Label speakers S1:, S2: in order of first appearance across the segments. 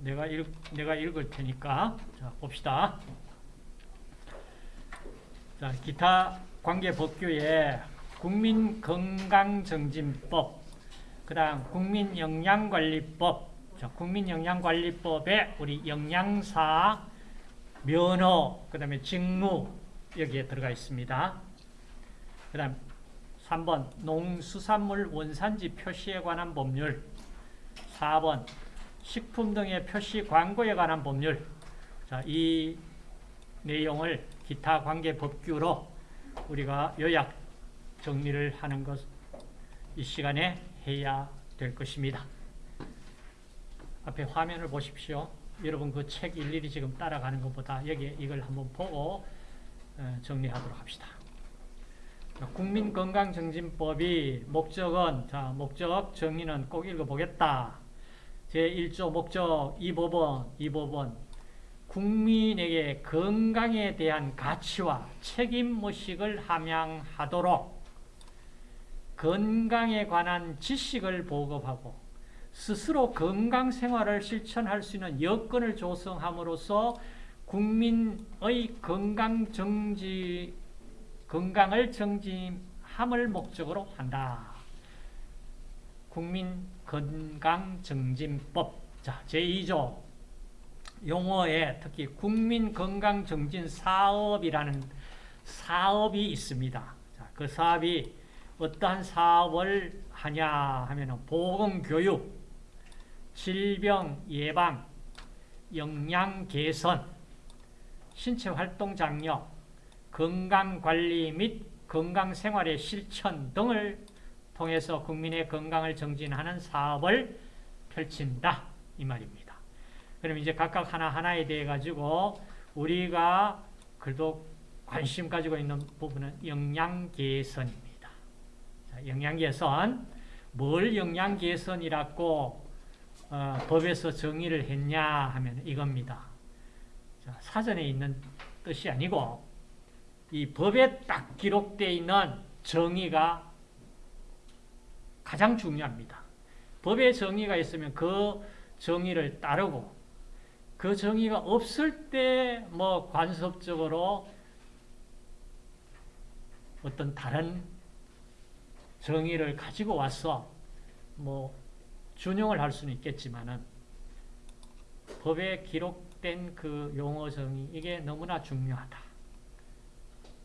S1: 내가 읽, 내가 읽을 테니까. 자, 봅시다. 자, 기타 관계 법규에 국민건강정진법, 그 다음 국민영양관리법, 자, 국민영양관리법에 우리 영양사, 면허, 그 다음에 직무, 여기에 들어가 있습니다. 그 다음 3번 농수산물 원산지 표시에 관한 법률 4번 식품 등의 표시 광고에 관한 법률 자, 이 내용을 기타 관계 법규로 우리가 요약 정리를 하는 것 이 시간에 해야 될 것입니다. 앞에 화면을 보십시오. 여러분 그 책 일일이 지금 따라가는 것보다 여기 이걸 한번 보고 어, 정리하도록 합시다. 국민건강정진법이 목적은 자 목적 정의는 꼭 읽어보겠다. 제1조 목적 2법은 2법은 국민에게 건강에 대한 가치와 책임의식을 함양하도록 건강에 관한 지식을 보급하고 스스로 건강생활을 실천할 수 있는 여건을 조성함으로써 국민의 건강 정지, 건강을 정지함을 목적으로 한다. 국민건강정진법 자, 제2조 용어에 특히 국민건강정진사업이라는 사업이 있습니다. 자, 그 사업이 어떠한 사업을 하냐 하면 보건교육, 질병 예방, 영양 개선, 신체 활동 장려, 건강관리 및 건강생활의 실천 등을 통해서 국민의 건강을 정진하는 사업을 펼친다. 이 말입니다. 그럼 이제 각각 하나하나에 대해 가지고 우리가 그래도 관심 가지고 있는 부분은 영양 개선입니다. 자, 영양 개선. 뭘 영양 개선이라고 어, 법에서 정의를 했냐 하면 이겁니다. 자, 사전에 있는 뜻이 아니고 이 법에 딱 기록되어 있는 정의가 가장 중요합니다. 법에 정의가 있으면 그 정의를 따르고 그 정의가 없을 때 뭐 관습적으로 어떤 다른 정의를 가지고 와서 뭐 준용을 할 수는 있겠지만은 법에 기록된 그 용어 정의 이게 너무나 중요하다.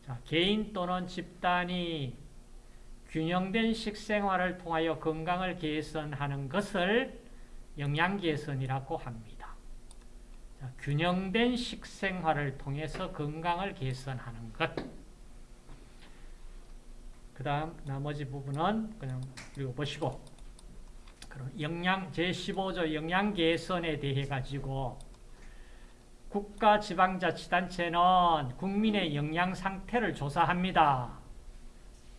S1: 자, 개인 또는 집단이 균형된 식생활을 통하여 건강을 개선하는 것을 영양개선이라고 합니다. 자, 균형된 식생활을 통해서 건강을 개선하는 것. 그 다음 나머지 부분은 그냥 읽어보시고 그럼 영양 제15조 영양 개선에 대해 가지고 국가 지방자치단체는 국민의 영양 상태를 조사합니다.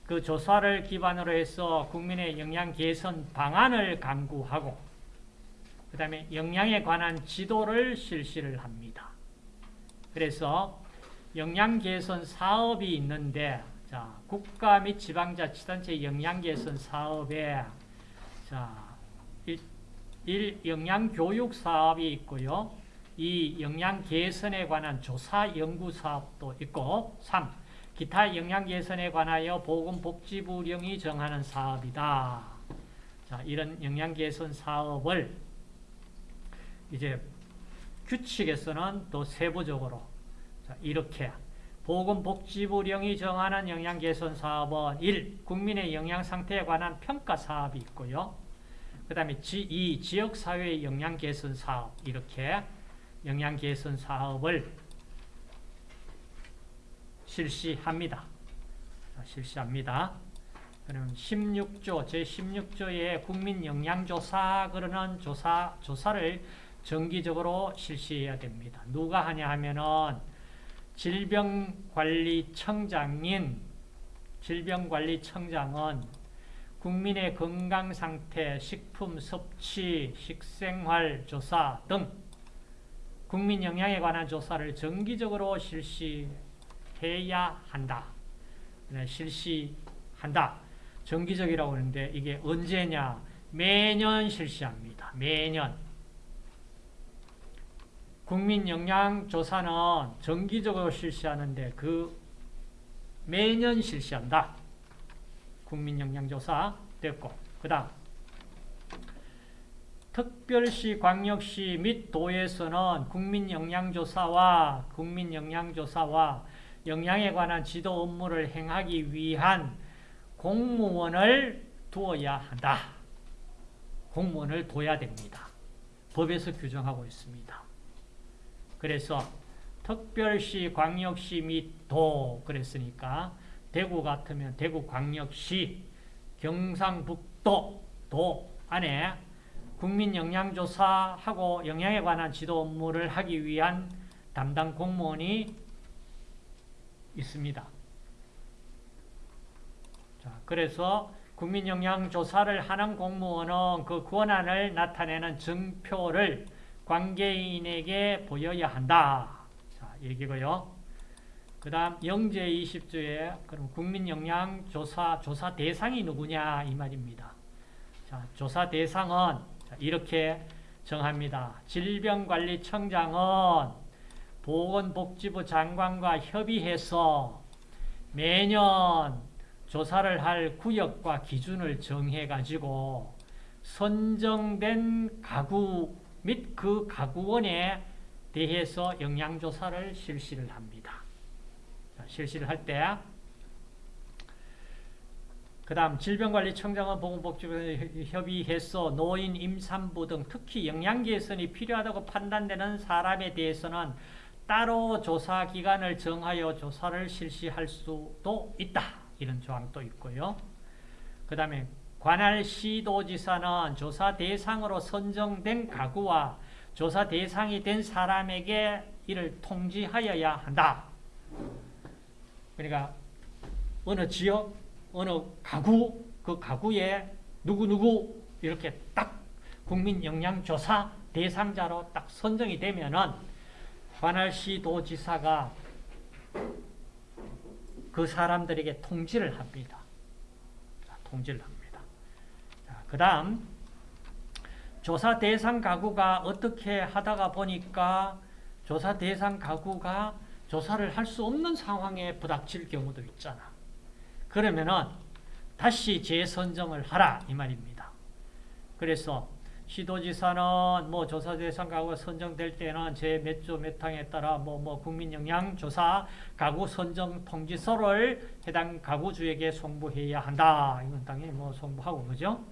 S1: 그 조사를 기반으로 해서 국민의 영양 개선 방안을 강구하고 그 다음에 영양에 관한 지도를 실시를 합니다. 그래서 영양 개선 사업이 있는데 자, 국가 및 지방자치단체 영양 개선 사업에 자, 일, 일 영양 교육 사업이 있고요. 이 영양 개선에 관한 조사 연구 사업도 있고 3. 기타 영양 개선에 관하여 보건복지부령이 정하는 사업이다. 자, 이런 영양 개선 사업을 이제 규칙에서는 또 세부적으로 자, 이렇게 보건복지부령이 정하는 영양 개선 사업은 1. 국민의 영양 상태에 관한 평가 사업이 있고요. 그 다음에 2. 지역사회 영양 개선 사업 이렇게 영양 개선 사업을 실시합니다. 실시합니다. 그럼 16조, 제16조의 국민 영양조사 그러는 조사, 조사를 정기적으로 실시해야 됩니다. 누가 하냐 하면은 질병관리청장인 질병관리청장은 국민의 건강 상태, 식품 섭취, 식생활 조사 등 국민 영양에 관한 조사를 정기적으로 실시 해야 한다. 네, 실시한다. 정기적이라고 하는데 이게 언제냐? 매년 실시합니다. 매년. 국민 영양 조사는 정기적으로 실시하는데 그 매년 실시한다. 국민 영양 조사 됐고 그 다음 특별시, 광역시 및 도에서는 국민영양조사와 국민영양조사와 영양에 관한 지도 업무를 행하기 위한 공무원을 두어야 한다. 공무원을 둬야 됩니다. 법에서 규정하고 있습니다. 그래서 특별시, 광역시 및 도 그랬으니까 대구 같으면 대구 광역시, 경상북도 도 안에 국민 영양조사하고 영양에 관한 지도 업무를 하기 위한 담당 공무원이 있습니다. 자, 그래서 국민 영양조사를 하는 공무원은 그 권한을 나타내는 증표를 관계인에게 보여야 한다. 자, 얘기고요. 그 다음 영제 20조에 그럼 국민영양조사 조사 대상이 누구냐 이 말입니다. 자, 조사 대상은 이렇게 정합니다. 질병관리청장은 보건복지부 장관과 협의해서 매년 조사를 할 구역과 기준을 정해가지고 선정된 가구 및 그 가구원에 대해서 영양조사를 실시를 합니다. 실시를 할 때, 그 다음 질병관리청장은 보건복지부 협의해서 노인, 임산부 등 특히 영양 개선이 필요하다고 판단되는 사람에 대해서는 따로 조사 기간을 정하여 조사를 실시할 수도 있다. 이런 조항도 있고요. 그 다음에 관할 시도지사는 조사 대상으로 선정된 가구와 조사 대상이 된 사람에게 이를 통지하여야 한다. 그러니까 어느 지역, 어느 가구, 그 가구에 누구누구 이렇게 딱 국민 영양조사 대상자로 딱 선정이 되면은 관할시 도지사가 그 사람들에게 통지를 합니다. 통지를 합니다. 그 다음 조사 대상 가구가 어떻게 하다가 보니까 조사 대상 가구가 조사를 할 수 없는 상황에 부닥칠 경우도 있잖아. 그러면은 다시 재선정을 하라 이 말입니다. 그래서 시도지사는 뭐 조사 대상 가구가 선정될 때는 제 몇 조 몇 항에 따라 뭐 뭐 국민 영양 조사 가구 선정 통지서를 해당 가구주에게 송부해야 한다. 이건 당연히 뭐 송부하고 그죠?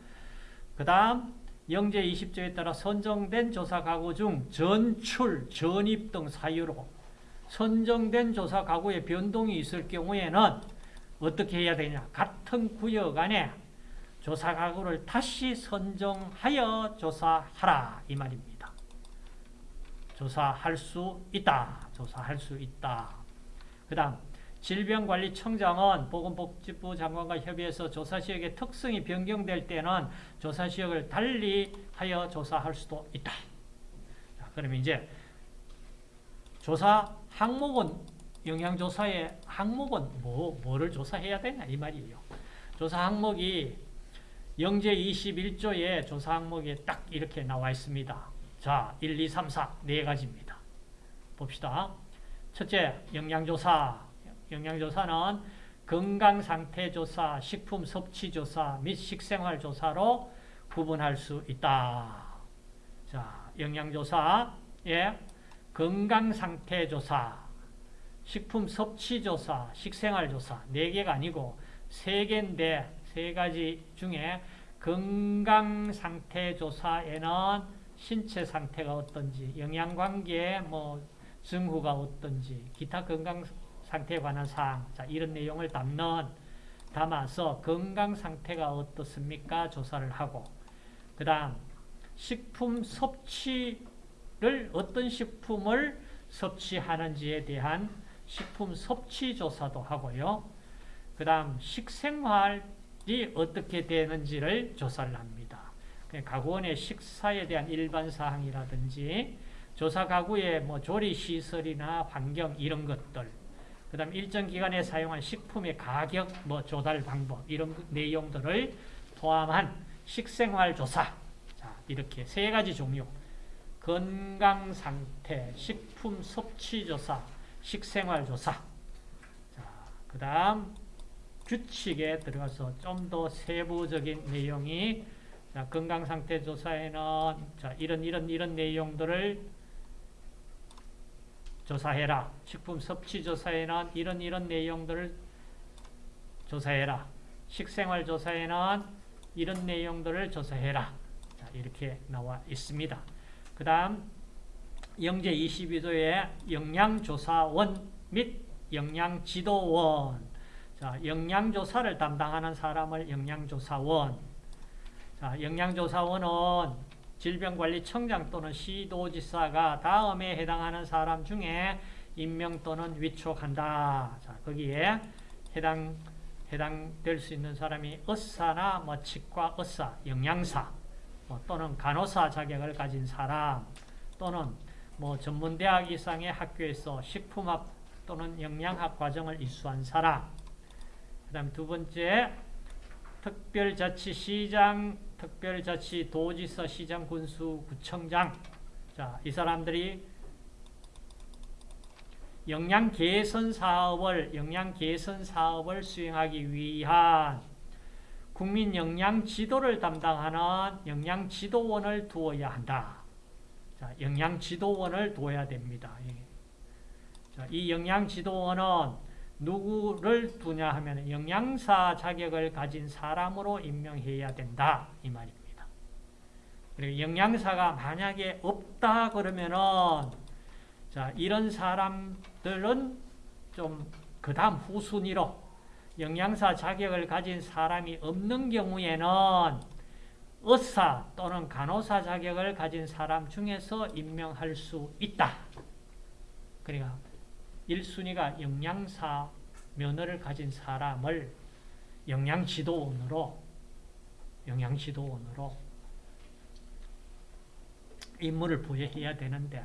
S1: 그다음 영제 20조에 따라 선정된 조사 가구 중 전출, 전입 등 사유로 선정된 조사 가구에 변동이 있을 경우에는 어떻게 해야 되냐? 같은 구역 안에 조사 가구를 다시 선정하여 조사하라 이 말입니다. 조사할 수 있다. 조사할 수 있다. 그 다음 질병관리청장은 보건복지부 장관과 협의해서 조사시역의 특성이 변경될 때는 조사시역을 달리 하여 조사할 수도 있다. 자, 그러면 이제 조사 항목은 영양조사의 항목은 뭐, 뭐를 조사해야 되냐 이 말이에요. 조사 항목이 영제 21조의 조사 항목에 딱 이렇게 나와 있습니다. 자, 1, 2, 3, 4, 네 가지입니다. 봅시다. 첫째, 영양조사. 영양조사는 건강상태조사, 식품 섭취조사 및 식생활조사로 구분할 수 있다. 자, 영양조사에 건강상태조사, 식품 섭취조사, 식생활조사 네 개가 아니고 세 개인데 세 가지 중에 건강 상태 조사에는 신체 상태가 어떤지, 영양관계 뭐 증후가 어떤지, 기타 건강 상태에 관한 사항, 자 이런 내용을 담는 담아서 건강 상태가 어떻습니까? 조사를 하고 그 다음 식품 섭취를 어떤 식품을 섭취하는지에 대한 식품 섭취 조사도 하고요. 그 다음 식생활 어떻게 되는지를 조사를 합니다. 가구원의 식사에 대한 일반 사항이라든지 조사 가구의 뭐 조리 시설이나 환경 이런 것들 그 다음 일정 기간에 사용한 식품의 가격 뭐 조달 방법 이런 내용들을 포함한 식생활 조사 자 이렇게 세 가지 종류 건강 상태, 식품 섭취 조사, 식생활 조사. 자, 그다음 규칙에 들어가서 좀 더 세부적인 내용이 자, 건강 상태 조사에는 자, 이런 이런 이런 내용들을 조사해라. 식품 섭취 조사에는 이런 이런 내용들을 조사해라. 식생활 조사에는 이런 내용들을 조사해라. 자, 이렇게 나와 있습니다. 그 다음 영제 22조의 영양조사원 및 영양지도원 자, 영양조사를 담당하는 사람을 영양조사원 자, 영양조사원은 질병관리청장 또는 시도지사가 다음에 해당하는 사람 중에 임명 또는 위촉한다. 자, 거기에 해당 해당될 수 있는 사람이 의사나 뭐 치과 의사, 영양사 뭐 또는 간호사 자격을 가진 사람 또는 뭐 전문대학 이상의 학교에서 식품학 또는 영양학 과정을 이수한 사람 그 다음 두 번째 특별자치시장, 특별자치도지사, 시장, 군수, 구청장 자, 이 사람들이 영양 개선 사업을 영양 개선 사업을 수행하기 위한 국민 영양 지도를 담당하는 영양 지도원을 두어야 한다. 자, 영양 지도원을 두어야 됩니다. 예. 자, 이 영양 지도원은 누구를 두냐 하면 영양사 자격을 가진 사람으로 임명해야 된다. 이 말입니다. 그리고 영양사가 만약에 없다 그러면은 자, 이런 사람들은 좀 그 다음 후순위로 영양사 자격을 가진 사람이 없는 경우에는 의사 또는 간호사 자격을 가진 사람 중에서 임명할 수 있다. 그러니까 1순위가 영양사 면허를 가진 사람을 영양지도원으로 영양지도원으로 임무를 부여해야 되는데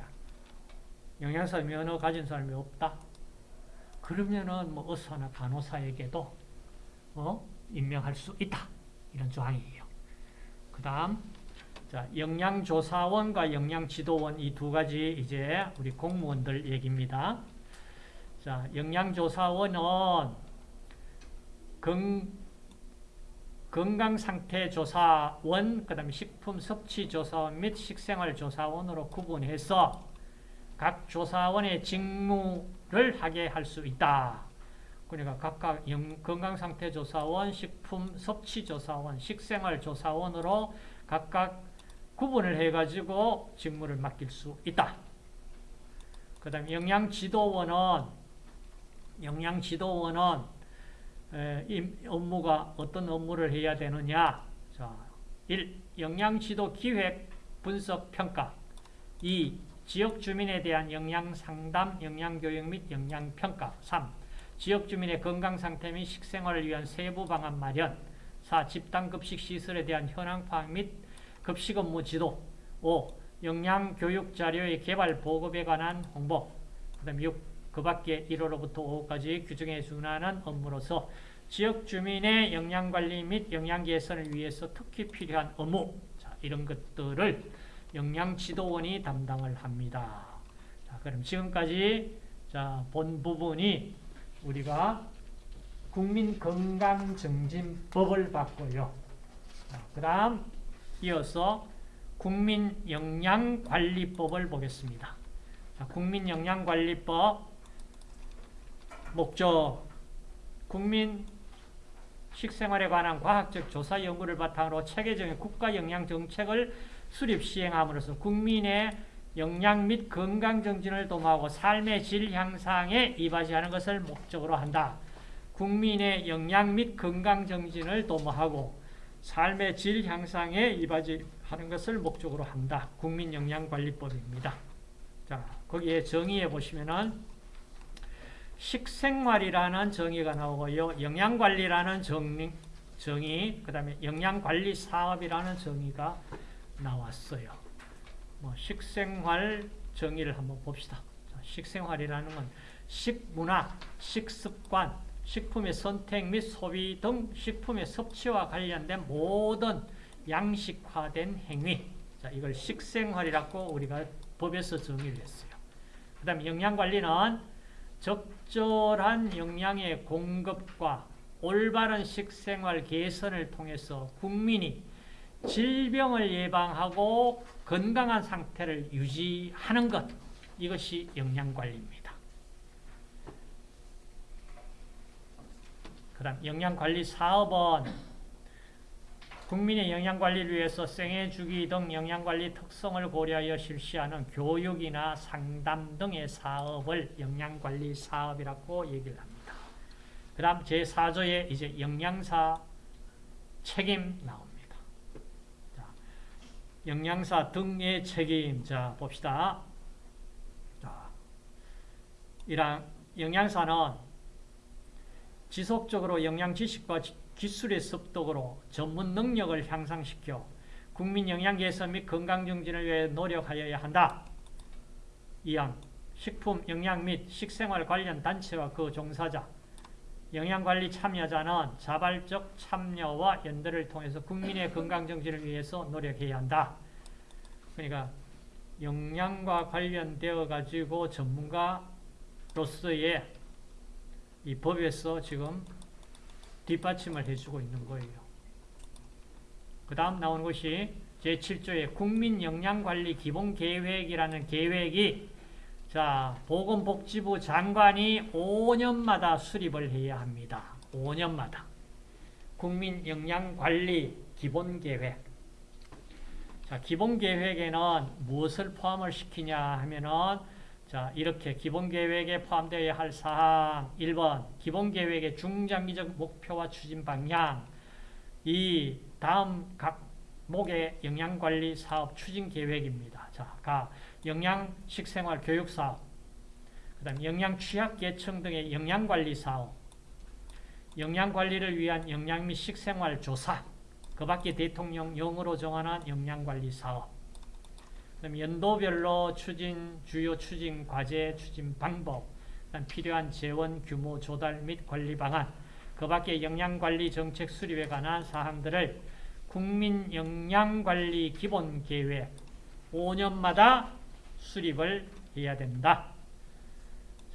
S1: 영양사 면허 가진 사람이 없다. 그러면은 뭐 의사나 간호사에게도 어? 임명할 수 있다. 이런 조항이에요. 그 다음 자, 영양조사원과 영양지도원 이 두 가지 이제 우리 공무원들 얘기입니다. 자, 영양조사원은 건, 건강상태조사원, 그 다음에 식품섭취조사원 및 식생활조사원으로 구분해서 각 조사원의 직무를 하게 할 수 있다. 그러니까 각각 건강상태조사원, 식품섭취조사원, 식생활조사원으로 각각 구분을 해가지고 직무를 맡길 수 있다. 그 다음 영양지도원은 영양지도원은 이 업무가 어떤 업무를 해야 되느냐 자, 1. 영양지도 기획, 분석, 평가 2. 지역 주민에 대한 영양상담, 영양교육 및 영양평가 3. 지역 주민의 건강상태 및 식생활을 위한 세부 방안 마련 4. 집단급식 시설에 대한 현황 파악 및 급식 업무 지도 5. 영양교육 자료의 개발 보급에 관한 홍보 그 다음 6. 그 밖에 1호로부터 5호까지 규정에 준하는 업무로서 지역 주민의 영양관리 및 영양 개선을 위해서 특히 필요한 업무 자, 이런 것들을 영양지도원이 담당을 합니다. 자, 그럼 지금까지 자, 본 부분이 우리가 국민건강증진법을 봤고요. 그 다음 이어서 국민영양관리법을 보겠습니다. 자, 국민영양관리법 목적 국민 식생활에 관한 과학적 조사 연구를 바탕으로 체계적인 국가 영양 정책을 수립 시행함으로써 국민의 영양 및 건강 정진을 도모하고 삶의 질 향상에 이바지하는 것을 목적으로 한다. 국민의 영양 및 건강 정진을 도모하고 삶의 질 향상에 이바지하는 것을 목적으로 한다. 국민영양관리법입니다. 자, 거기에 정의해 보시면은 식생활이라는 정의가 나오고요. 영양관리라는 정의, 정의 그 다음에 영양관리 사업이라는 정의가 나왔어요. 뭐 식생활 정의를 한번 봅시다. 식생활이라는 건 식문화, 식습관, 식품의 선택 및 소비 등 식품의 섭취와 관련된 모든 양식화된 행위, 자, 이걸 식생활이라고 우리가 법에서 정의를 했어요. 그 다음에 영양관리는 적절한 영양의 공급과 올바른 식생활 개선을 통해서 국민이 질병을 예방하고 건강한 상태를 유지하는 것 이것이 영양관리입니다. 그 다음 영양관리 사업은 국민의 영양관리를 위해서 생애주기 등 영양관리 특성을 고려하여 실시하는 교육이나 상담 등의 사업을 영양관리 사업이라고 얘기를 합니다. 그 다음 제4조에 이제 영양사 책임 나옵니다. 자, 영양사 등의 책임, 자, 봅시다. 자, 이랑 영양사는 지속적으로 영양 지식과 기술의 습득으로 전문 능력을 향상시켜 국민 영양 개선 및 건강 증진을 위해 노력하여야 한다. 이항 식품, 영양 및 식생활 관련 단체와 그 종사자, 영양관리 참여자는 자발적 참여와 연대를 통해서 국민의 건강 정진을 위해서 노력해야 한다. 그러니까 영양과 관련되어 가지고 전문가로서의 이 법에서 지금 뒷받침을 해주고 있는 거예요. 그 다음 나오는 것이 제7조의 국민영양관리 기본계획이라는 계획이 자 보건복지부 장관이 5년마다 수립을 해야 합니다. 5년마다. 국민영양관리 기본계획 자 기본계획에는 무엇을 포함을 시키냐 하면은 자, 이렇게 기본계획에 포함되어야 할 사항. 1번 기본계획의 중장기적 목표와 추진 방향. 이 다음 각 목의 영양관리 사업 추진 계획입니다. 자, 가. 영양 식생활 교육 사업. 그 다음 영양 취약 계층 등의 영양 관리 사업. 영양 관리를 위한 영양 및 식생활 조사. 그 밖에 대통령령으로 정하는 영양 관리 사업 그다음 연도별로 추진 주요 추진 과제 추진 방법, 필요한 재원 규모 조달 및 관리 방안, 그 밖에 영양관리 정책 수립에 관한 사항들을 국민 영양관리 기본 계획 5년마다 수립을 해야 된다.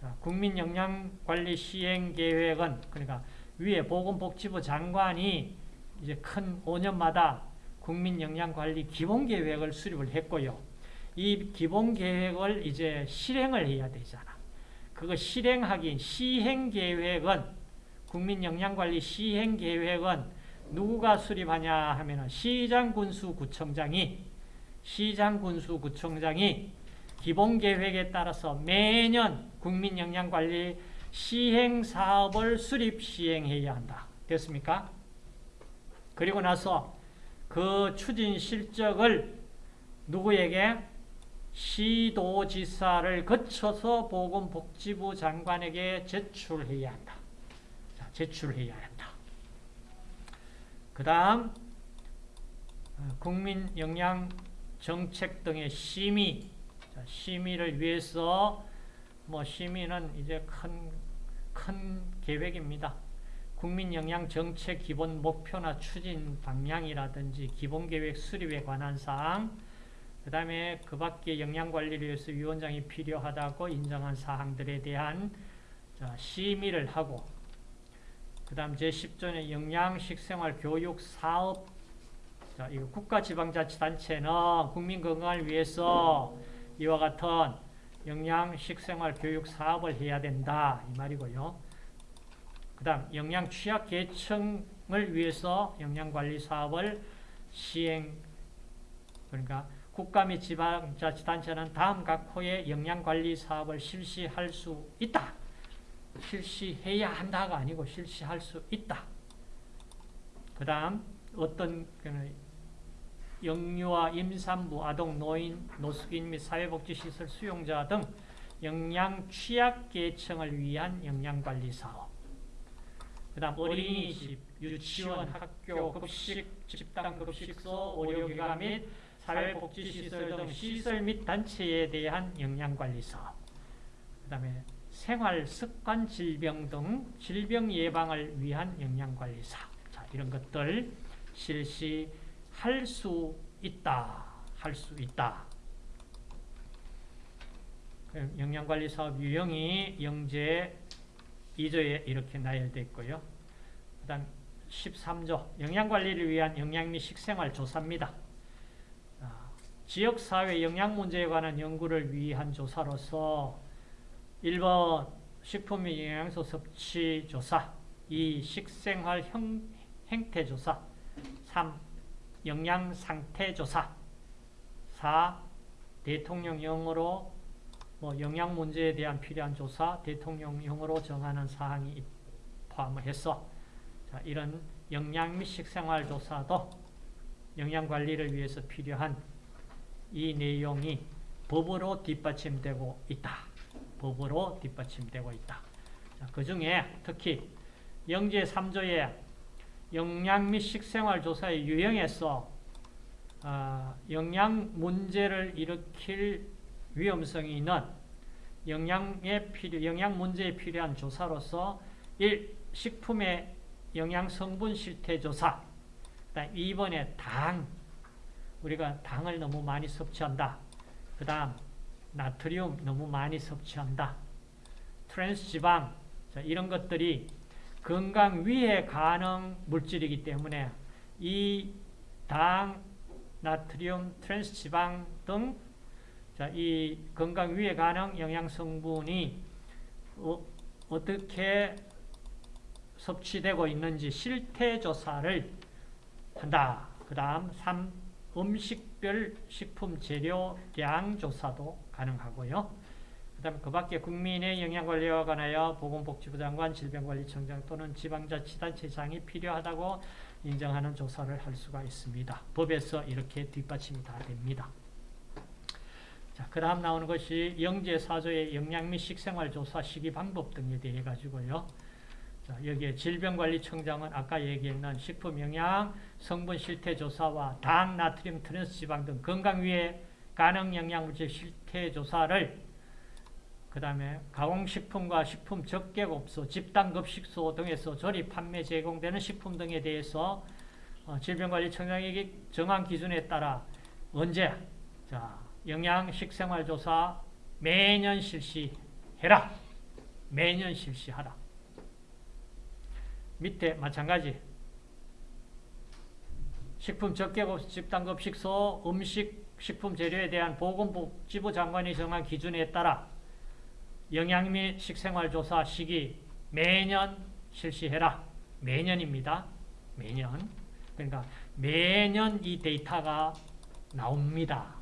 S1: 자, 국민 영양관리 시행 계획은 그러니까 위에 보건복지부 장관이 이제 큰 5년마다 국민 영양관리 기본 계획을 수립을 했고요. 이 기본 계획을 이제 실행을 해야 되잖아. 그거 실행하기 시행 계획은 국민 영양관리 시행 계획은 누구가 수립하냐 하면은 시장 군수 구청장이 시장 군수 구청장이 기본 계획에 따라서 매년 국민 영양관리 시행 사업을 수립 시행해야 한다. 됐습니까? 그리고 나서 그 추진 실적을 누구에게 시도지사를 거쳐서 보건복지부 장관에게 제출해야 한다. 자, 제출해야 한다. 그 다음 어, 국민 영양 정책 등의 심의 자, 심의를 위해서 뭐 심의는 이제 큰, 큰 계획입니다. 국민 영양 정책 기본 목표나 추진 방향이라든지 기본 계획 수립에 관한 사항 그 다음에 그 밖에 영양관리를 위해서 위원장이 필요하다고 인정한 사항들에 대한 심의를 하고 그 다음 제10조는 영양식생활 교육 사업 자, 이거 국가지방자치단체는 국민 건강을 위해서 이와 같은 영양식생활 교육 사업을 해야 된다 이 말이고요. 그 다음 영양 취약 계층을 위해서 영양관리 사업을 시행 그러니까 국가 및 지방자치단체는 다음 각 호의 영양관리 사업을 실시할 수 있다. 실시해야 한다가 아니고 실시할 수 있다. 그 다음 어떤 영유아, 임산부, 아동, 노인, 노숙인 및 사회복지시설 수용자 등 영양 취약계층을 위한 영양관리 사업 그 다음 어린이집, 유치원, 학교, 급식, 집단급식소, 의료기관 및 사회복지시설 등 시설 및 단체에 대한 영양관리 사업 그 다음에 생활습관 질병 등 질병 예방을 위한 영양관리 사업 자, 이런 것들 실시할 수 있다 할 수 있다. 영양관리 사업 유형이 영재 2조에 이렇게 나열되어 있고요. 그 다음 13조 영양관리를 위한 영양 및 식생활 조사입니다. 아, 지역사회 영양 문제에 관한 연구를 위한 조사로서 1번 식품 및 영양소 섭취 조사 2. 식생활 형, 행태 조사 3. 영양 상태 조사 4. 대통령령으로 뭐 영양 문제에 대한 필요한 조사, 대통령령으로 정하는 사항이 포함을 해서 자, 이런 영양 및 식생활 조사도 영양 관리를 위해서 필요한 이 내용이 법으로 뒷받침되고 있다. 법으로 뒷받침되고 있다. 자, 그 중에 특히 영제 3조의 영양 및 식생활 조사의 유형에서 어, 영양 문제를 일으킬 위험성이 있는 영양에 필요, 영양 문제에 필요한 조사로서 1. 식품의 영양 성분 실태 조사 2번에 당 우리가 당을 너무 많이 섭취한다. 그 다음 나트륨 너무 많이 섭취한다. 트랜스지방 이런 것들이 건강 위해 가능 물질이기 때문에 이 당, 나트륨, 트랜스지방 등 자, 이 건강 위해 가능 영양 성분이 어, 어떻게 섭취되고 있는지 실태 조사를 한다. 그 다음 3. 음식별 식품 재료량 조사도 가능하고요. 그 다음 그 밖에 국민의 영양관리와 관하여 보건복지부 장관, 질병관리청장 또는 지방자치단체장이 필요하다고 인정하는 조사를 할 수가 있습니다. 법에서 이렇게 뒷받침이 다 됩니다. 자, 그 다음 나오는 것이 영 제사조의 영양 및 식생활 조사 시기 방법 등에 대해 가지고요. 자, 여기에 질병관리청장은 아까 얘기했는 식품영양 성분 실태 조사와 당, 나트륨, 트랜스 지방 등 건강 위해 가능 영양물질 실태 조사를 그 다음에 가공식품과 식품 적객업소, 집단급식소 등에서 조립, 판매, 제공되는 식품 등에 대해서 어, 질병관리청장에게 정한 기준에 따라 언제 자 영양 식생활조사 매년 실시해라. 매년 실시하라. 밑에 마찬가지 식품 적객업 집단급식소 음식 식품 재료에 대한 보건복지부 장관이 정한 기준에 따라 영양 및 식생활 조사 시기 매년 실시해라. 매년입니다. 매년. 그러니까 매년 이 데이터가 나옵니다.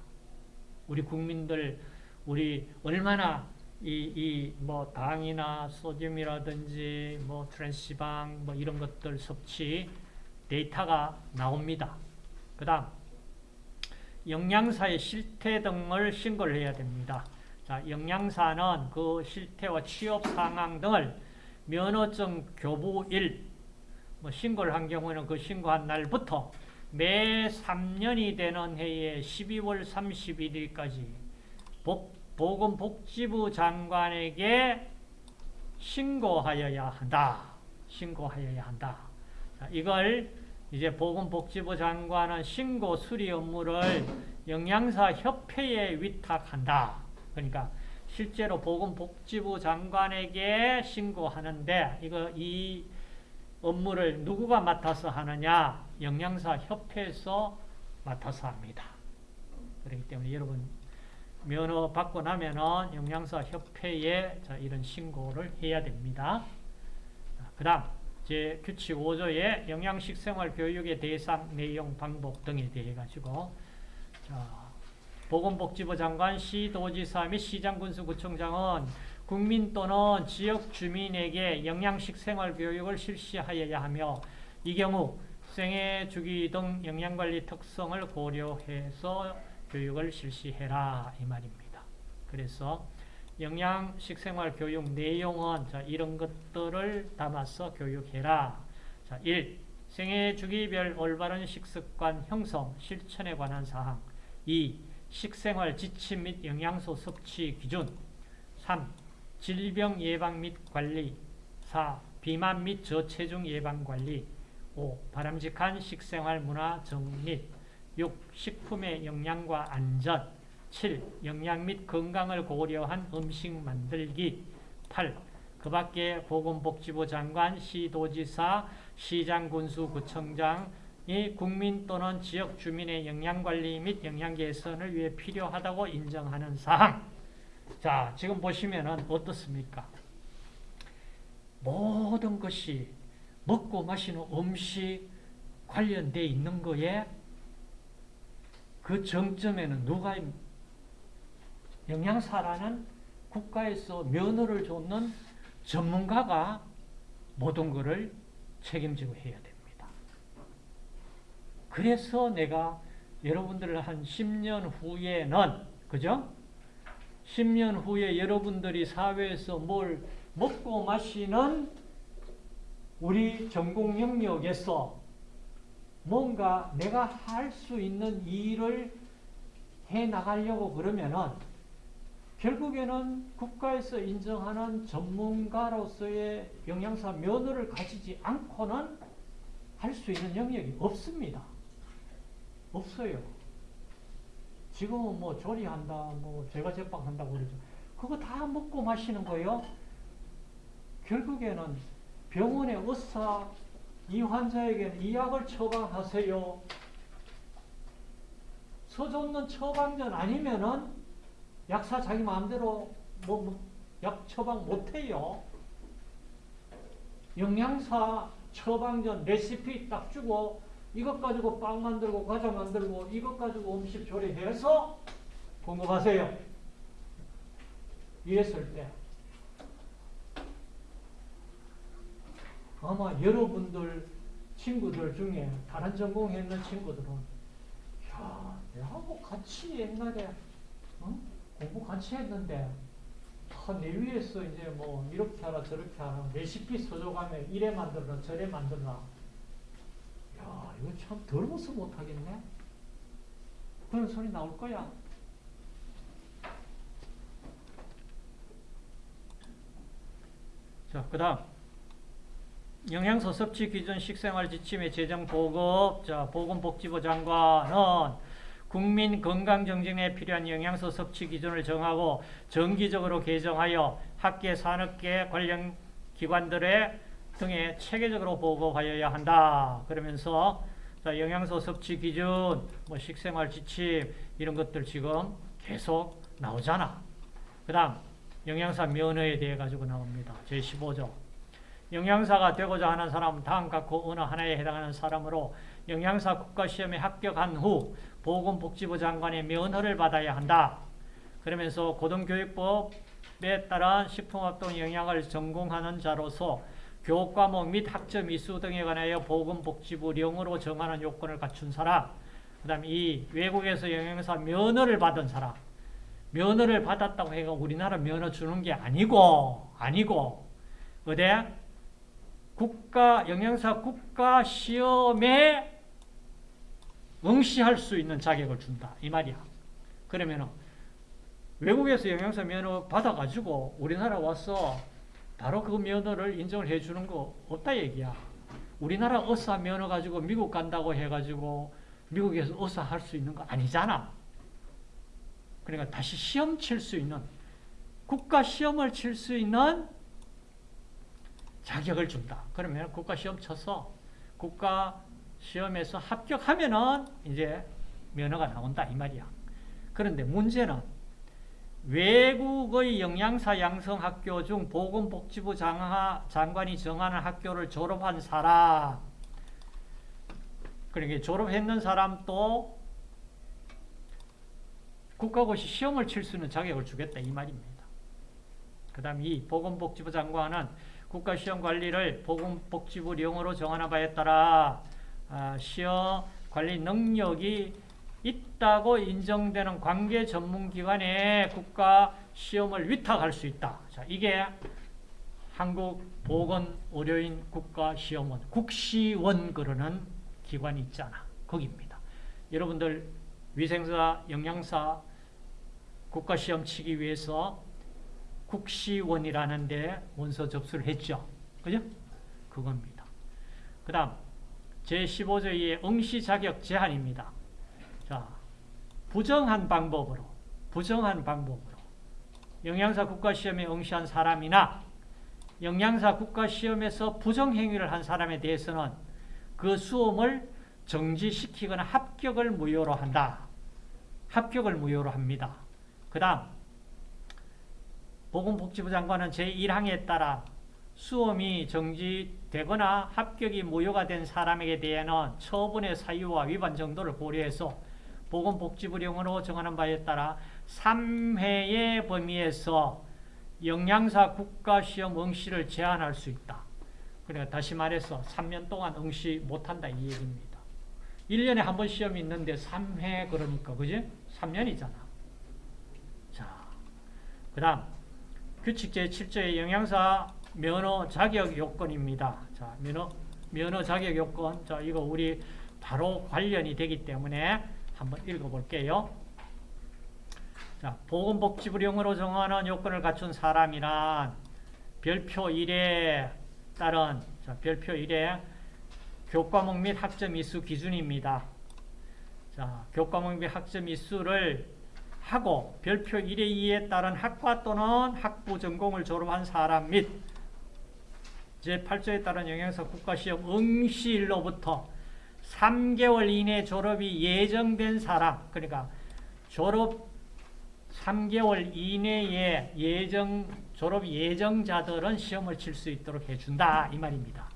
S1: 우리 국민들 우리 얼마나 이 이 뭐 당이나 소듐이라든지 뭐 트랜스지방 뭐 이런 것들 섭취 데이터가 나옵니다. 그 다음 영양사의 실태 등을 신고를 해야 됩니다. 자, 영양사는 그 실태와 취업 상황 등을 면허증 교부 일, 뭐 신고를 한 경우에는 그 신고한 날부터 매 3년이 되는 해에 12월 31일까지 보건복지부 장관에게 신고하여야 한다. 신고하여야 한다. 자, 이걸 이제 보건복지부 장관은 신고 수리 업무를 영양사 협회에 위탁한다. 그러니까 실제로 보건복지부 장관에게 신고하는데 이거 이 업무를 누구가 맡아서 하느냐? 영양사 협회에서 맡아서 합니다. 그렇기 때문에 여러분 면허 받고 나면은 영양사 협회에 이런 신고를 해야 됩니다. 그 다음 제 규칙 5조의 영양식 생활 교육의 대상 내용 방법 등에 대해 가지고 자, 보건복지부 장관, 시 도지사 및 시장 군수 구청장은 국민 또는 지역 주민에게 영양식 생활 교육을 실시하여야 하며 이 경우 생애 주기 등 영양관리 특성을 고려해서 교육을 실시해라 이 말입니다. 그래서 영양 식 생활 교육 내용은 자, 이런 것들을 담아서 교육해라. 자, 1. 생애 주기별 올바른 식습관 형성, 실천에 관한 사항 2. 식생활 지침 및 영양소 섭취 기준 3. 질병 예방 및 관리 4. 비만 및 저체중 예방 관리 5. 바람직한 식생활 문화 정립 6. 식품의 영양과 안전 7. 영양 및 건강을 고려한 음식 만들기 8. 그 밖에 보건복지부 장관, 시도지사, 시장, 군수, 구청장이 국민 또는 지역 주민의 영양관리 및 영양 개선을 위해 필요하다고 인정하는 사항. 자, 지금 보시면은 어떻습니까? 모든 것이 먹고 마시는 음식 관련돼 있는 거에 그 정점에는 누가 영양사라는 국가에서 면허를 줬는 전문가가 모든 것을 책임지고 해야 됩니다. 그래서 내가 여러분들을 한 10년 후에는 그죠? 10년 후에 여러분들이 사회에서 뭘 먹고 마시는 우리 전공 영역에서 뭔가 내가 할 수 있는 일을 해 나가려고 그러면은 결국에는 국가에서 인정하는 전문가로서의 영양사 면허를 가지지 않고는 할 수 있는 영역이 없습니다. 없어요. 지금은 뭐 조리한다, 뭐 제과 제빵한다고 그러죠. 그거 다 먹고 마시는 거예요. 결국에는 병원의 의사, 이 환자에게는 이 약을 처방하세요. 서줬는 처방전 아니면은 약사 자기 마음대로 뭐 약 처방 못해요. 영양사 처방전 레시피 딱 주고 이것 가지고 빵 만들고 과자 만들고 이것 가지고 음식 조리해서 공급하세요. 이랬을 때 아마 여러분들 친구들 중에 다른 전공했는 친구들은 야, 내하고 같이 옛날에 어? 공부 같이 했는데 내 위에서 이제 뭐 이렇게 하라 저렇게 하라 레시피 써줘가면 이래 만들라 저래 만들라. 야 이거 참 더러워서 못하겠네. 그런 소리 나올 거야. 자그 다음 영양소 섭취 기준 식생활 지침의 제정 보급 자 보건복지부 장관은 국민 건강 정진에 필요한 영양소 섭취 기준을 정하고 정기적으로 개정하여 학계 산업계 관련 기관들의 등에 체계적으로 보고하여야 한다. 그러면서 자, 영양소 섭취 기준, 뭐 식생활 지침 이런 것들 지금 계속 나오잖아. 그 다음 영양사 면허에 대해 가지고 나옵니다. 제15조. 영양사가 되고자 하는 사람은 다음 각호 어느 하나에 해당하는 사람으로 영양사 국가시험에 합격한 후 보건복지부 장관의 면허를 받아야 한다. 그러면서 고등교육법에 따른 식품합동 영양을 전공하는 자로서 교과목 및 학점 이수 등에 관하여 보건복지부령으로 정하는 요건을 갖춘 사람 그 다음에 이 외국에서 영양사 면허를 받은 사람 면허를 받았다고 해가 우리나라 면허 주는 게 아니고 아니고 어디 국가 영양사 국가 시험에 응시할 수 있는 자격을 준다. 이 말이야. 그러면은 외국에서 영양사 면허 받아가지고 우리나라 와서 바로 그 면허를 인정을 해주는 거 없다 얘기야. 우리나라 의사 면허 가지고 미국 간다고 해가지고 미국에서 의사 할 수 있는 거 아니잖아. 그러니까 다시 시험 칠 수 있는 국가 시험을 칠 수 있는 자격을 준다. 그러면 국가 시험 쳐서 국가 시험에서 합격하면은 이제 면허가 나온다 이 말이야. 그런데 문제는 외국의 영양사 양성학교 중 보건복지부 장하, 장관이 정하는 학교를 졸업한 사람 그러니까 졸업했는 사람도 국가고시 시험을 칠 수 있는 자격을 주겠다 이 말입니다. 그 다음 이 보건복지부 장관은 국가시험 관리를 보건복지부 령으로 정하는 바에 따라 아, 시험 관리 능력이 있다고 인정되는 관계 전문기관에 국가 시험을 위탁할 수 있다. 자, 이게 한국보건의료인 국가시험원, 국시원 그러는 기관이 있잖아. 거기입니다. 여러분들 위생사, 영양사 국가시험 치기 위해서 국시원이라는 데 원서 접수를 했죠. 그죠? 그겁니다. 그 다음 제15조 2의 응시 자격 제한입니다. 자, 부정한 방법으로, 부정한 방법으로 영양사 국가시험에 응시한 사람이나 영양사 국가시험에서 부정행위를 한 사람에 대해서는 그 수험을 정지시키거나 합격을 무효로 한다. 합격을 무효로 합니다. 그 다음 보건복지부 장관은 제1항에 따라 수험이 정지되거나 합격이 무효가 된 사람에게 대해는 처분의 사유와 위반 정도를 고려해서 보건복지부령으로 정하는 바에 따라 3회의 범위에서 영양사 국가시험 응시를 제한할 수 있다. 그러니까 다시 말해서 3년 동안 응시 못한다 이 얘기입니다. 1년에 한 번 시험이 있는데 3회 그러니까 그지? 3년이잖아. 자, 그 다음 규칙 제7조의 영양사 면허 자격 요건입니다. 자, 면허, 면허 자격 요건. 자, 이거 우리 바로 관련이 되기 때문에 한번 읽어볼게요. 자, 보건복지부령으로 정하는 요건을 갖춘 사람이란 별표 1에 따른 자, 별표 1에 교과목 및 학점 이수 기준입니다. 자, 교과목 및 학점 이수를 하고 별표 1의 2에 따른 학과 또는 학부 전공을 졸업한 사람 및 제8조에 따른 영양사 국가시험 응시일로부터 3개월 이내 졸업이 예정된 사람 그러니까 졸업 3개월 이내에 예정 졸업 예정자들은 시험을 칠 수 있도록 해준다 이 말입니다.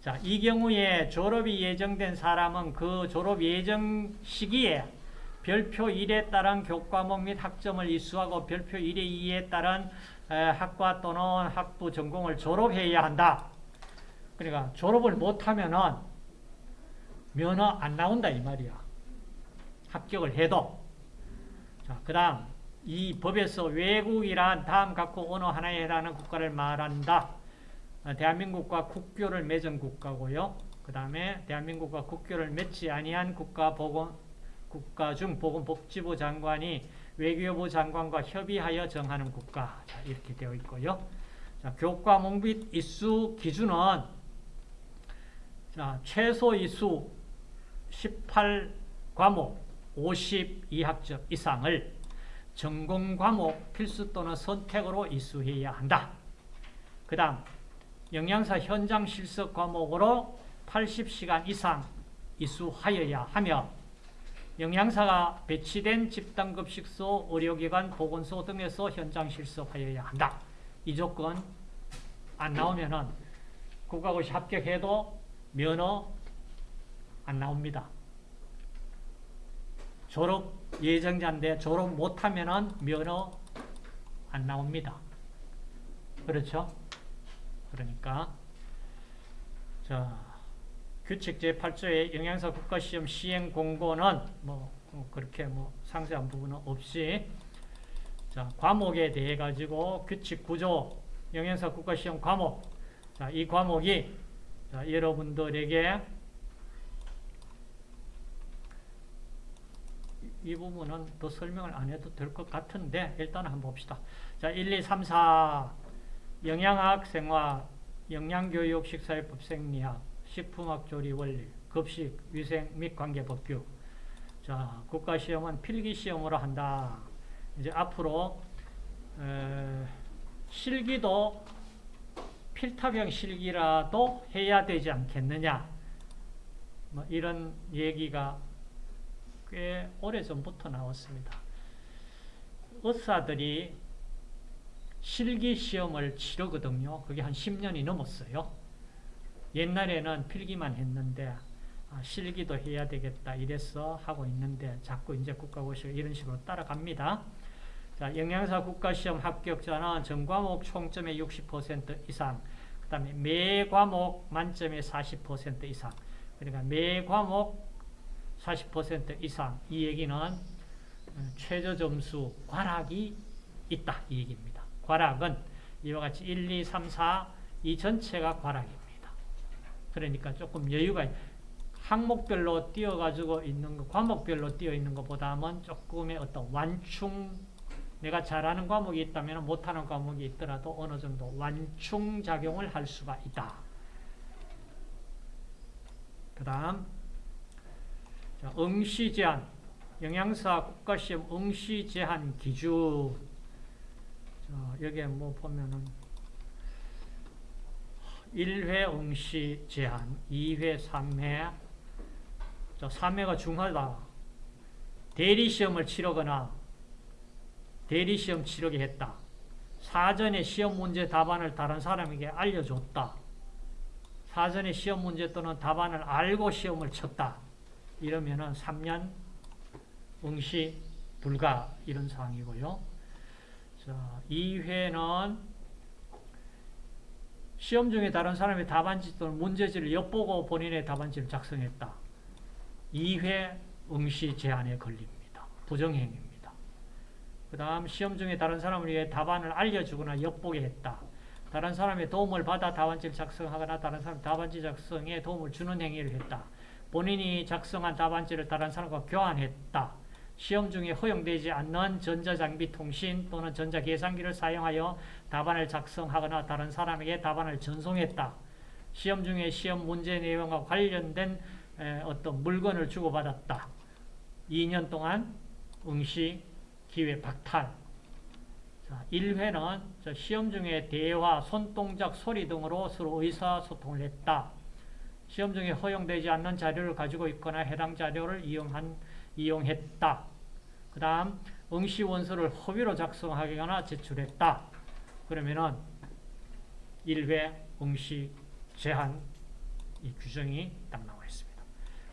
S1: 자, 이 경우에 졸업이 예정된 사람은 그 졸업 예정 시기에 별표 1에 따른 교과목 및 학점을 이수하고 별표 1의 2에 따른 학과 또는 학부 전공을 졸업해야 한다. 그러니까 졸업을 못하면은 면허 안 나온다 이 말이야. 합격을 해도. 자, 그 다음 이 법에서 외국이란 다음 각국 어느 하나에 해당하는 국가를 말한다. 어, 대한민국과 국교를 맺은 국가고요. 그 다음에 대한민국과 국교를 맺지 아니한 국가 보건 국가 중 보건복지부 장관이 외교부 장관과 협의하여 정하는 국가 자, 이렇게 되어 있고요. 자, 교과목 및 이수 기준은 자, 최소 이수 18과목 52학점 이상을 전공 과목 필수 또는 선택으로 이수해야 한다. 그 다음 영양사 현장 실습 과목으로 80시간 이상 이수하여야 하며 영양사가 배치된 집단급식소, 의료기관, 보건소 등에서 현장 실습하여야 한다. 이 조건 안 나오면은 국가고시 합격해도 면허 안 나옵니다. 졸업 예정자인데 졸업 못하면은 면허 안 나옵니다. 그렇죠? 그러니까 자 규칙 제8조의 영양사 국가시험 시행 공고는 뭐 그렇게 뭐 상세한 부분은 없이 자 과목에 대해 가지고 규칙 구조 영양사 국가시험 과목. 자 이 과목이 자, 여러분들에게 이 부분은 더 설명을 안 해도 될 것 같은데 일단 한번 봅시다. 자, 1, 2, 3, 4 영양학, 생화, 영양교육, 식사요법, 생리학, 식품학, 조리, 원리, 급식, 위생 및 관계 법규 자, 국가시험은 필기시험으로 한다. 이제 앞으로 에, 실기도 필타병 실기라도 해야 되지 않겠느냐 뭐 이런 얘기가 꽤 오래전부터 나왔습니다. 의사들이 실기 시험을 치르거든요. 그게 한 10년이 넘었어요. 옛날에는 필기만 했는데 아, 실기도 해야 되겠다 이래서 하고 있는데 자꾸 이제 국가고시가 이런 식으로 따라갑니다. 자, 영양사 국가시험 합격자는 전 과목 총점의 60% 이상, 그 다음에 매 과목 만점의 40% 이상, 그러니까 매 과목 40% 이상 이 얘기는 최저 점수 과락이 있다 이 얘기입니다. 과락은 이와 같이 1, 2, 3, 4 이 전체가 과락입니다. 그러니까 조금 여유가 항목별로 띄어가지고 있는 거, 과목별로 띄어 있는 것보다는 조금의 어떤 완충 내가 잘하는 과목이 있다면 못하는 과목이 있더라도 어느 정도 완충 작용을 할 수가 있다. 그 다음 응시 제한 영양사 국가시험 응시 제한 기준. 자, 여기에 뭐 보면은 1회 응시 제한, 2회, 3회. 자, 3회가 중하다. 대리시험을 치르거나 대리시험 치르게 했다. 사전에 시험 문제 답안을 다른 사람에게 알려줬다. 사전에 시험 문제 또는 답안을 알고 시험을 쳤다. 이러면 은 3년 응시 불가 이런 사항이고요. 자, 2회는 시험 중에 다른 사람의 답안지 또는 문제지를 엿보고 본인의 답안지를 작성했다. 2회 응시 제한에 걸립니다. 부정행위입니다. 그 다음 시험 중에 다른 사람을 위해 답안을 알려주거나 엿보게 했다. 다른 사람의 도움을 받아 답안지를 작성하거나 다른 사람 답안지 작성에 도움을 주는 행위를 했다. 본인이 작성한 답안지를 다른 사람과 교환했다. 시험 중에 허용되지 않는 전자장비 통신 또는 전자계산기를 사용하여 답안을 작성하거나 다른 사람에게 답안을 전송했다. 시험 중에 시험 문제 내용과 관련된 어떤 물건을 주고받았다. 2년 동안 응시 기회 박탈. 자, 1회는 시험 중에 대화, 손동작, 소리 등으로 서로 의사소통을 했다. 시험 중에 허용되지 않는 자료를 가지고 있거나 해당 자료를 이용한, 이용했다. 그 다음, 응시 원서를 허위로 작성하거나 제출했다. 그러면은 1회 응시 제한 이 규정이 딱 나와 있습니다.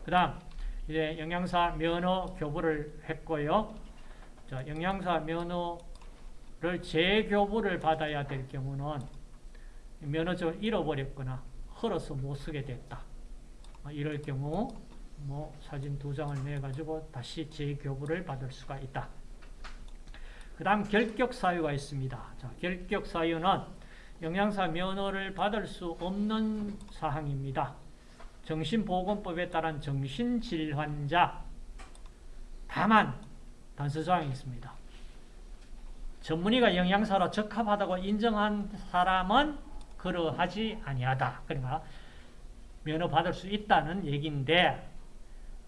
S1: 그 다음, 이제 영양사 면허 교부를 했고요. 자, 영양사 면허를 재교부를 받아야 될 경우는 면허증을 잃어버렸거나 헐어서 못 쓰게 됐다. 아, 이럴 경우 뭐 사진 두 장을 내 가지고 다시 재교부를 받을 수가 있다. 그 다음 결격 사유가 있습니다. 자, 결격 사유는 영양사 면허를 받을 수 없는 사항입니다. 정신보건법에 따른 정신질환자 다만 단서조항이 있습니다. 전문의가 영양사로 적합하다고 인정한 사람은 그러하지 아니하다. 그러니까 면허 받을 수 있다는 얘기인데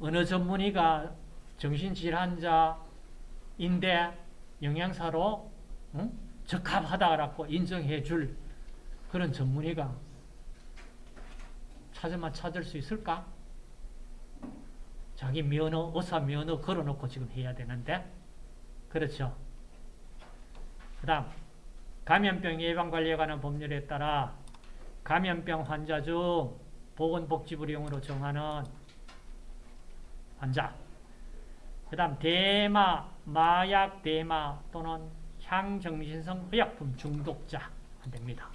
S1: 어느 전문의가 정신질환자인데 영양사로 응? 적합하다고 인정해 줄 그런 전문의가 찾으면 찾을 수 있을까? 자기 면허, 의사 면허 걸어놓고 지금 해야 되는데 그렇죠. 그 다음 감염병 예방관리에 관한 법률에 따라 감염병 환자 중 보건복지부령으로 정하는 환자 그 다음 대마, 마약 대마 또는 향정신성 의약품 중독자 안 됩니다.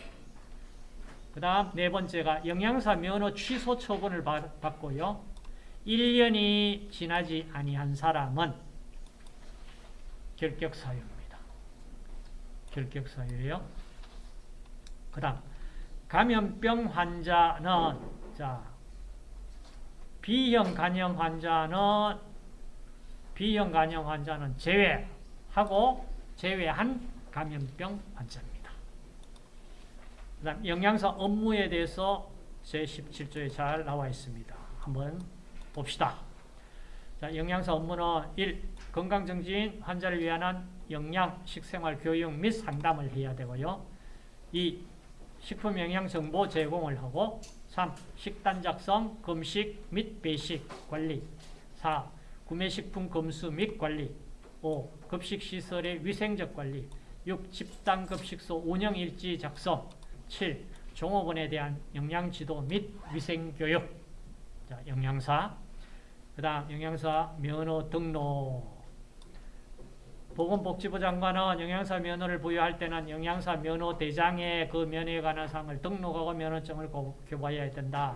S1: 그 다음 네 번째가 영양사 면허 취소 처분을 받고요. 1년이 지나지 아니한 사람은 결격사유입니다. 결격사유예요. 그 다음 감염병 환자는 자 B형 간염 환자는 B형 간염 환자는 제외하고 제외한 감염병 환자입니다. 그 다음 영양사 업무에 대해서 제17조에 잘 나와 있습니다. 한번 봅시다. 자, 영양사 업무는 1. 건강정지인 환자를 위한 영양, 식생활, 교육 및 상담을 해야 되고요. 2. 식품 영양 정보 제공을 하고 3. 식단 작성, 금식 및 배식 관리 4. 구매식품 검수 및 관리 5. 급식시설의 위생적 관리 6. 집단급식소 운영일지 작성 7. 종업원에 대한 영양지도 및 위생교육 자, 영양사 그 다음 영양사 면허 등록 보건복지부 장관은 영양사 면허를 부여할 때는 영양사 면허 대장에 그 면허에 관한 사항을 등록하고 면허증을 교부해야 된다.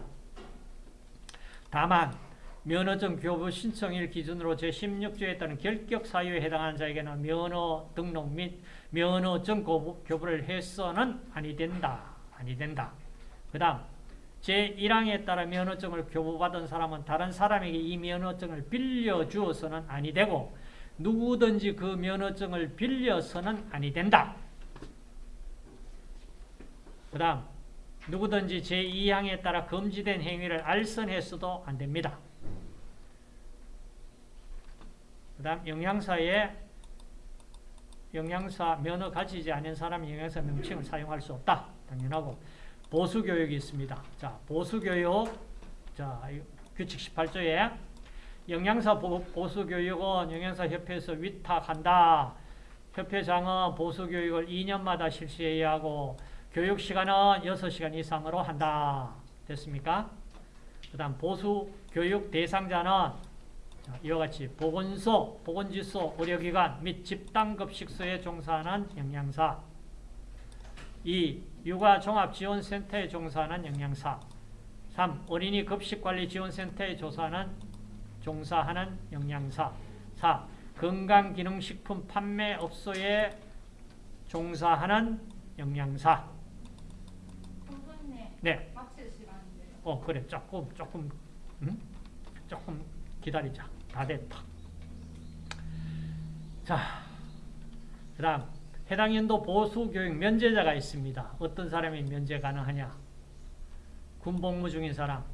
S1: 다만 면허증 교부 신청일 기준으로 제16조에 따른 결격 사유에 해당하는 자에게는 면허 등록 및 면허증 교부, 교부를 해서는 아니 된다. 아니 된다. 그 다음 제1항에 따라 면허증을 교부받은 사람은 다른 사람에게 이 면허증을 빌려주어서는 아니 되고 누구든지 그 면허증을 빌려서는 아니 된다. 그 다음 누구든지 제2항에 따라 금지된 행위를 알선했어도 안 됩니다. 그 다음 영양사에 영양사 면허 가지지 않은 사람이 영양사 명칭을 사용할 수 없다. 당연하고 보수교육이 있습니다. 자, 보수교육 자, 이 규칙 18조에 영양사 보, 보수교육은 영양사협회에서 위탁한다. 협회장은 보수교육을 2년마다 실시해야 하고 교육시간은 6시간 이상으로 한다. 됐습니까? 그 다음 보수교육 대상자는 자, 이와 같이 보건소, 보건지소, 의료기관 및 집단급식소에 종사하는 영양사 2. 육아종합지원센터에 종사하는 영양사 3. 어린이 급식관리지원센터에 조사하는 종사하는 영양사 4. 건강기능식품 판매업소에 종사하는 영양사 네,
S2: 시간인데요.
S1: 어 그래 조금 조금 음? 조금 기다리자 다 됐다 자 그 다음 해당 연도 보수 교육 면제자가 있습니다 어떤 사람이 면제 가능하냐 군복무 중인 사람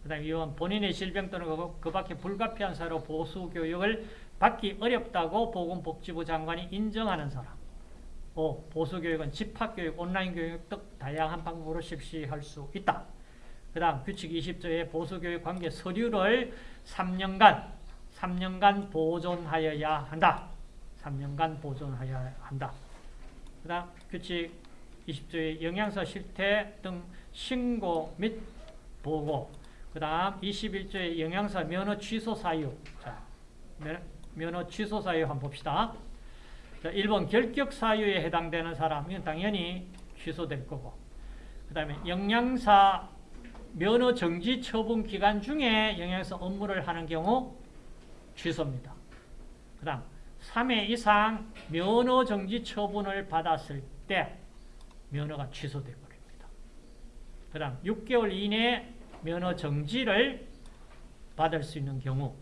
S1: 그 다음 이원 본인의 질병 또는 그, 그 밖에 불가피한 사로 보수 교육을 받기 어렵다고 보건복지부 장관이 인정하는 사람 5. 보수교육은 집합교육, 온라인 교육 등 다양한 방법으로 실시할 수 있다. 그 다음 규칙 20조의 보수교육 관계 서류를 3년간, 3년간 보존하여야 한다. 3년간 보존하여야 한다. 그 다음 규칙 20조의 영양사 실태 등 신고 및 보고 그 다음 21조의 영양사 면허 취소 사유 자, 면- 면허 취소 사유 한번 봅시다. 자, 1번 결격 사유에 해당되는 사람은 당연히 취소될 거고 그 다음에 영양사 면허 정지 처분 기간 중에 영양사 업무를 하는 경우 취소입니다. 그 다음 3회 이상 면허 정지 처분을 받았을 때 면허가 취소되어 버립니다. 그 다음 6개월 이내에 면허 정지를 받을 수 있는 경우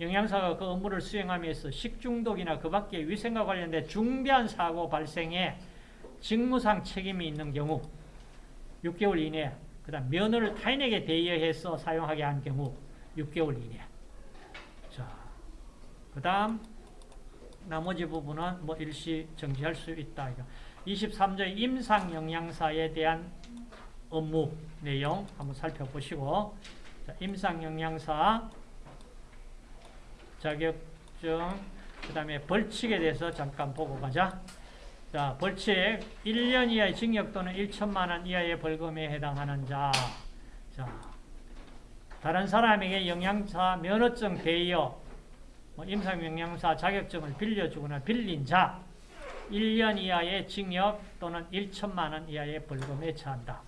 S1: 영양사가 그 업무를 수행하면서 식중독이나 그 밖의 위생과 관련된 중대한 사고 발생에 직무상 책임이 있는 경우 6개월 이내 그 다음 면허를 타인에게 대여해서 사용하게 한 경우 6개월 이내 자, 그 다음 나머지 부분은 뭐 일시 정지할 수 있다. 이거. 23조 임상 영양사에 대한 업무 내용 한번 살펴보시고 자, 임상 영양사 자격증, 그 다음에 벌칙에 대해서 잠깐 보고 가자. 자, 벌칙 1년 이하의 징역 또는 1천만 원 이하의 벌금에 해당하는 자. 자, 다른 사람에게 영양사 면허증 대여, 뭐 임상 영양사 자격증을 빌려주거나 빌린 자, 1년 이하의 징역 또는 1천만 원 이하의 벌금에 처한다.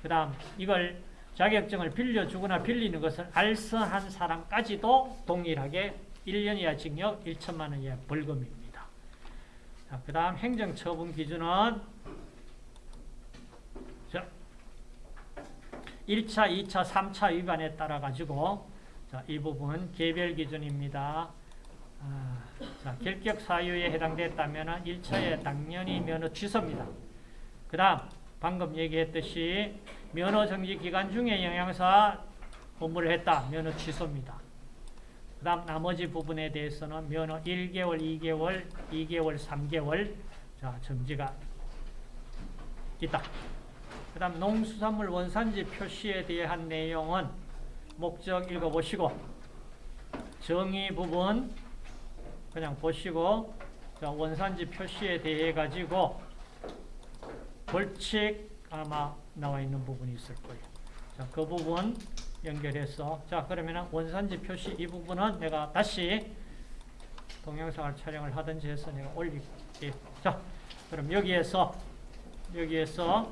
S1: 그 다음 이걸 자격증을 빌려주거나 빌리는 것을 알선한 사람까지도 동일하게 1년 이하 징역 1천만 원 이하 벌금입니다. 자, 그 다음 행정처분 기준은 자, 1차, 2차, 3차 위반에 따라 가지고 자, 이 부분 개별 기준입니다. 아, 자, 결격 사유에 해당됐다면 1차에 당연히 면허 취소입니다. 그 다음 방금 얘기했듯이 면허 정지 기간 중에 영양사 업무를 했다. 면허 취소입니다. 그 다음 나머지 부분에 대해서는 면허 1개월, 2개월, 2개월, 3개월 자 정지가 있다. 그 다음 농수산물 원산지 표시에 대한 내용은 목적 읽어보시고 정의 부분 그냥 보시고 자, 원산지 표시에 대해 가지고 벌칙 아마 나와 있는 부분이 있을 거예요. 자, 그 부분 연결해서 자 그러면 원산지 표시 이 부분은 내가 다시 동영상을 촬영을 하든지 해서 내가 올릴게. 자, 그럼 여기에서 여기에서